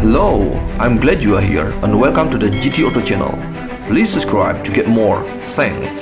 Hello, I'm glad you are here and welcome to the GT Auto channel. Please subscribe to get more. Thanks.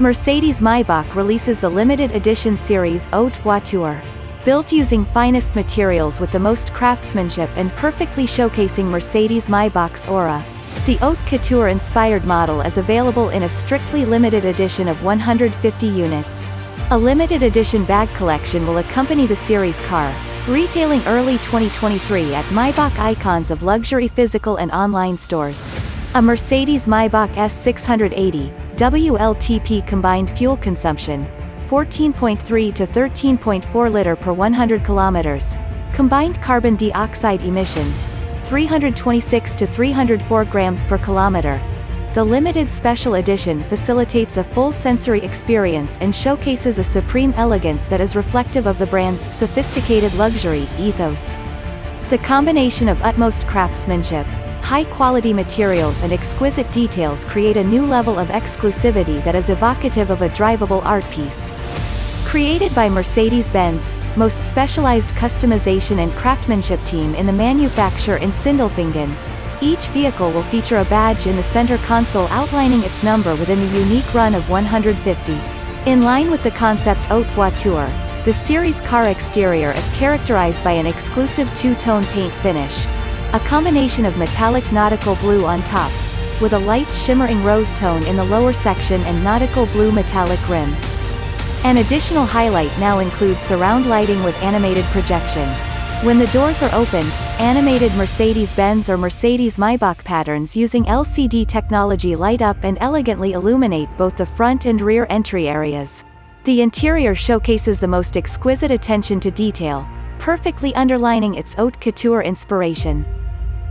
Mercedes Maybach releases the limited edition series Haute Voiture. Built using finest materials with the most craftsmanship and perfectly showcasing Mercedes Maybach's aura. The Haute Couture-inspired model is available in a strictly limited edition of 150 units. A limited edition bag collection will accompany the series car, retailing early 2023 at Maybach icons of luxury physical and online stores. A Mercedes Maybach S680, WLTP combined fuel consumption, 14.3 to 13.4 liter per 100 kilometers. Combined carbon dioxide emissions, 326 to 304 grams per kilometer. The limited special edition facilitates a full sensory experience and showcases a supreme elegance that is reflective of the brand's sophisticated luxury ethos. The combination of utmost craftsmanship, high-quality materials and exquisite details create a new level of exclusivity that is evocative of a drivable art piece. Created by Mercedes-Benz, most specialized customization and craftsmanship team in the manufacture in Sindelfingen, each vehicle will feature a badge in the center console outlining its number within the unique run of 150. In line with the concept Haute Voiture, the series car exterior is characterized by an exclusive two-tone paint finish, a combination of metallic nautical blue on top, with a light shimmering rose tone in the lower section and nautical blue metallic rims. An additional highlight now includes surround lighting with animated projection. When the doors are opened, animated Mercedes-Benz or Mercedes-Maybach patterns using LCD technology light up and elegantly illuminate both the front and rear entry areas. The interior showcases the most exquisite attention to detail, perfectly underlining its haute couture inspiration.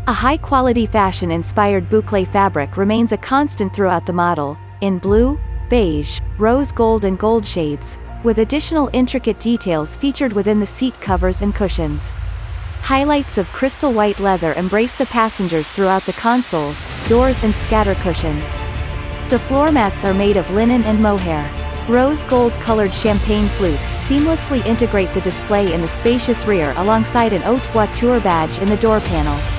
A high-quality fashion-inspired boucle fabric remains a constant throughout the model, in blue, beige, rose gold and gold shades, with additional intricate details featured within the seat covers and cushions. Highlights of crystal white leather embrace the passengers throughout the consoles, doors and scatter cushions. The floor mats are made of linen and mohair. Rose gold-colored champagne flutes seamlessly integrate the display in the spacious rear alongside an haute voiture badge in the door panel.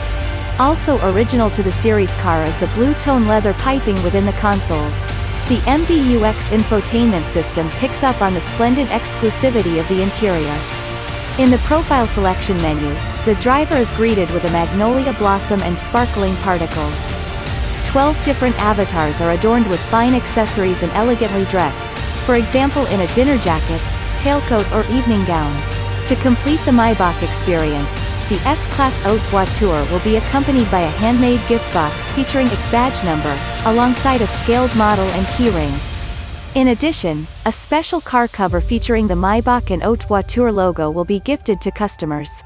Also original to the series car is the blue-tone leather piping within the consoles. The MBUX infotainment system picks up on the splendid exclusivity of the interior. In the profile selection menu, the driver is greeted with a magnolia blossom and sparkling particles. Twelve different avatars are adorned with fine accessories and elegantly dressed, for example in a dinner jacket, tailcoat or evening gown. To complete the Maybach experience, the S-Class Haute Voiture will be accompanied by a handmade gift box featuring its badge number, alongside a scaled model and keyring. In addition, a special car cover featuring the Maybach and Haute Voiture logo will be gifted to customers.